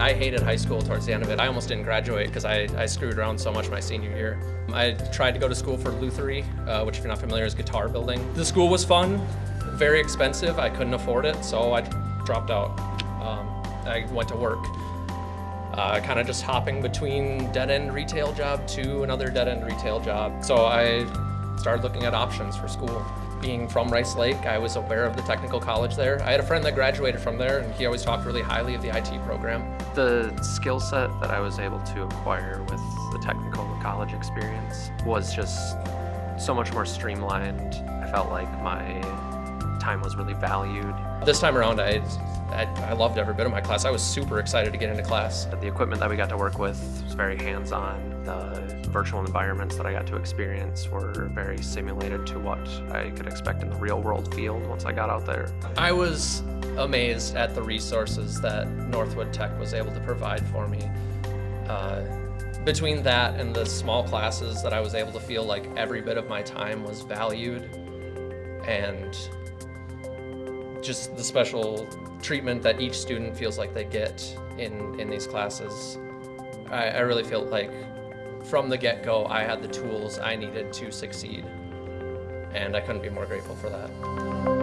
I hated high school towards the end of it. I almost didn't graduate because I, I screwed around so much my senior year. I tried to go to school for Lutherie, uh, which if you're not familiar is guitar building. The school was fun, very expensive. I couldn't afford it, so I dropped out. Um, I went to work, uh, kind of just hopping between dead-end retail job to another dead-end retail job. So I started looking at options for school. Being from Rice Lake, I was aware of the technical college there. I had a friend that graduated from there, and he always talked really highly of the IT program. The skill set that I was able to acquire with the technical college experience was just so much more streamlined. I felt like my time was really valued. This time around, I, I, I, loved every bit of my class. I was super excited to get into class. The equipment that we got to work with was very hands-on. The virtual environments that I got to experience were very simulated to what I could expect in the real-world field once I got out there. I was amazed at the resources that Northwood Tech was able to provide for me. Uh, between that and the small classes that I was able to feel like every bit of my time was valued and just the special treatment that each student feels like they get in, in these classes. I, I really feel like from the get-go, I had the tools I needed to succeed. And I couldn't be more grateful for that.